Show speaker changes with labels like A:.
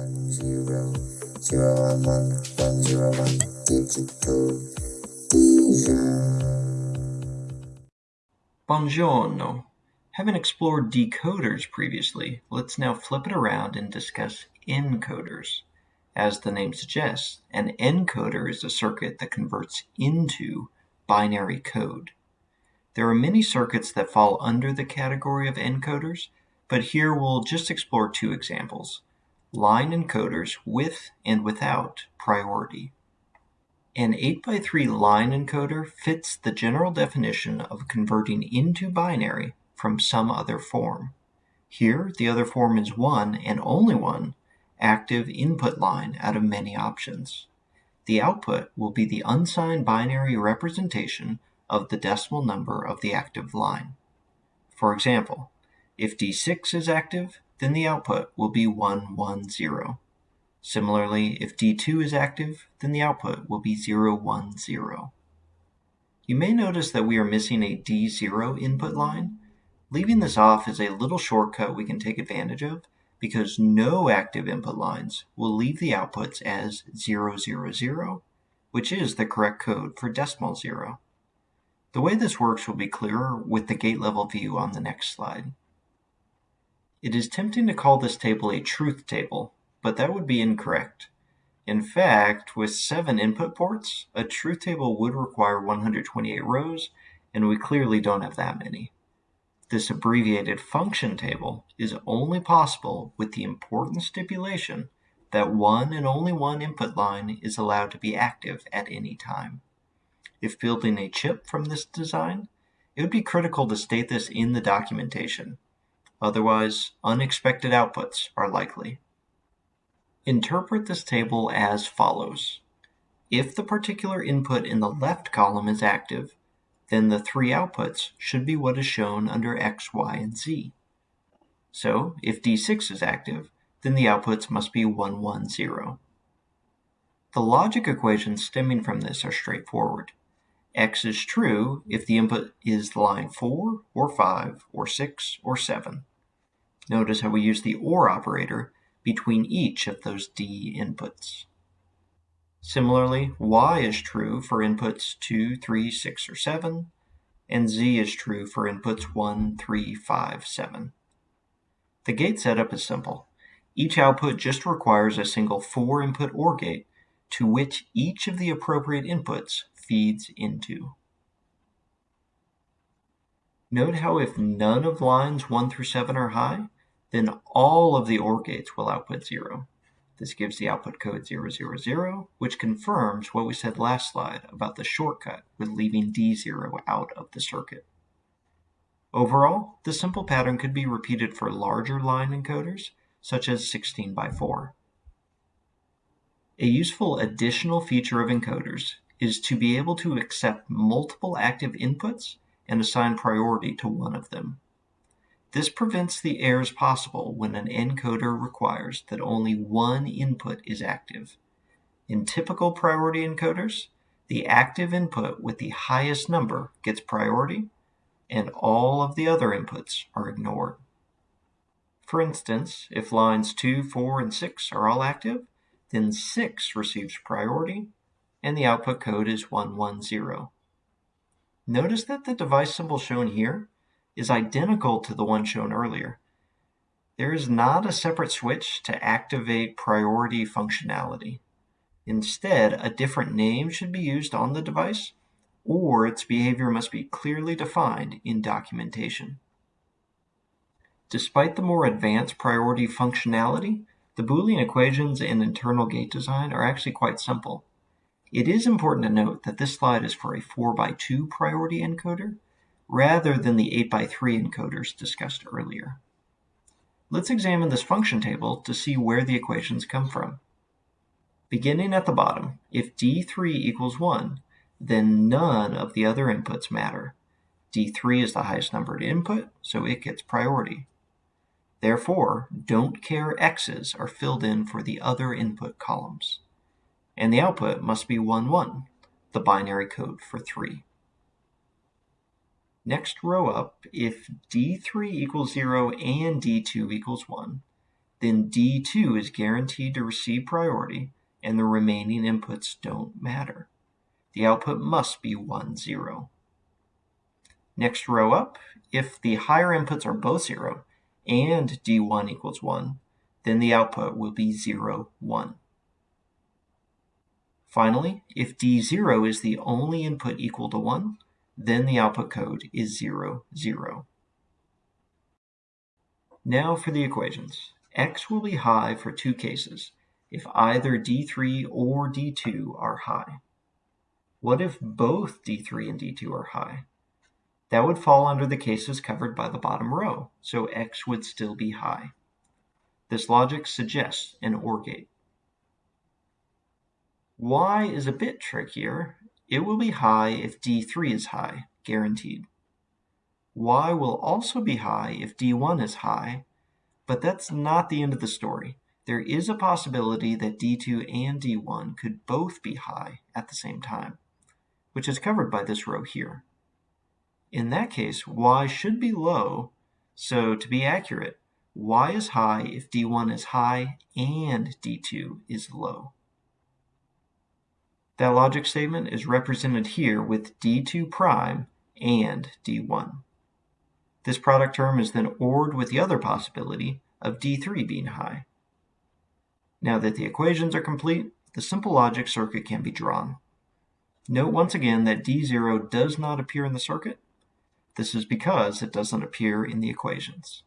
A: one zero zero one one one zero one digital
B: Buongiorno. Having explored decoders previously, let's now flip it around and discuss encoders. As the name suggests, an encoder is a circuit that converts into binary code. There are many circuits that fall under the category of encoders, but here we'll just explore two examples, line encoders with and without priority. An 8x3 line encoder fits the general definition of converting into binary from some other form. Here, the other form is one and only one active input line out of many options. The output will be the unsigned binary representation of the decimal number of the active line. For example, if D6 is active, then the output will be 110. Similarly, if D2 is active, then the output will be 010. You may notice that we are missing a D0 input line. Leaving this off is a little shortcut we can take advantage of because no active input lines will leave the outputs as 000, which is the correct code for decimal zero. The way this works will be clearer with the gate level view on the next slide. It is tempting to call this table a truth table, but that would be incorrect. In fact, with seven input ports, a truth table would require 128 rows, and we clearly don't have that many. This abbreviated function table is only possible with the important stipulation that one and only one input line is allowed to be active at any time. If building a chip from this design, it would be critical to state this in the documentation. Otherwise, unexpected outputs are likely. Interpret this table as follows. If the particular input in the left column is active, then the three outputs should be what is shown under X, Y, and Z. So if D6 is active, then the outputs must be 1, 1, 0. The logic equations stemming from this are straightforward. X is true if the input is line 4, or 5, or 6, or 7. Notice how we use the OR operator between each of those D inputs. Similarly, y is true for inputs 2, 3, 6, or 7, and z is true for inputs 1, 3, 5, 7. The gate setup is simple. Each output just requires a single 4-input OR gate to which each of the appropriate inputs feeds into. Note how if none of lines 1 through 7 are high, then all of the OR gates will output 0. This gives the output code 000, which confirms what we said last slide about the shortcut with leaving D0 out of the circuit. Overall, the simple pattern could be repeated for larger line encoders, such as 16 by 4. A useful additional feature of encoders is to be able to accept multiple active inputs and assign priority to one of them. This prevents the errors possible when an encoder requires that only one input is active. In typical priority encoders, the active input with the highest number gets priority, and all of the other inputs are ignored. For instance, if lines 2, 4, and 6 are all active, then 6 receives priority, and the output code is 110. Notice that the device symbol shown here is identical to the one shown earlier. There is not a separate switch to activate priority functionality. Instead, a different name should be used on the device, or its behavior must be clearly defined in documentation. Despite the more advanced priority functionality, the Boolean equations and internal gate design are actually quite simple. It is important to note that this slide is for a 4x2 priority encoder, rather than the 8x3 encoders discussed earlier. Let's examine this function table to see where the equations come from. Beginning at the bottom, if D3 equals 1, then none of the other inputs matter. D3 is the highest numbered input, so it gets priority. Therefore, don't care x's are filled in for the other input columns. And the output must be 1, 1, the binary code for 3. Next row up, if D3 equals 0 and D2 equals 1, then D2 is guaranteed to receive priority and the remaining inputs don't matter. The output must be 1, 0. Next row up, if the higher inputs are both 0 and D1 equals 1, then the output will be 0, 1. Finally, if D0 is the only input equal to 1, then the output code is 0, 0. Now for the equations. x will be high for two cases, if either D3 or D2 are high. What if both D3 and D2 are high? That would fall under the cases covered by the bottom row, so x would still be high. This logic suggests an OR gate. Y is a bit trickier. It will be high if D3 is high, guaranteed. Y will also be high if D1 is high, but that's not the end of the story. There is a possibility that D2 and D1 could both be high at the same time, which is covered by this row here. In that case, y should be low, so to be accurate, y is high if d1 is high and d2 is low. That logic statement is represented here with d2 prime and d1. This product term is then ORed with the other possibility of d3 being high. Now that the equations are complete, the simple logic circuit can be drawn. Note once again that d0 does not appear in the circuit, this is because it doesn't appear in the equations.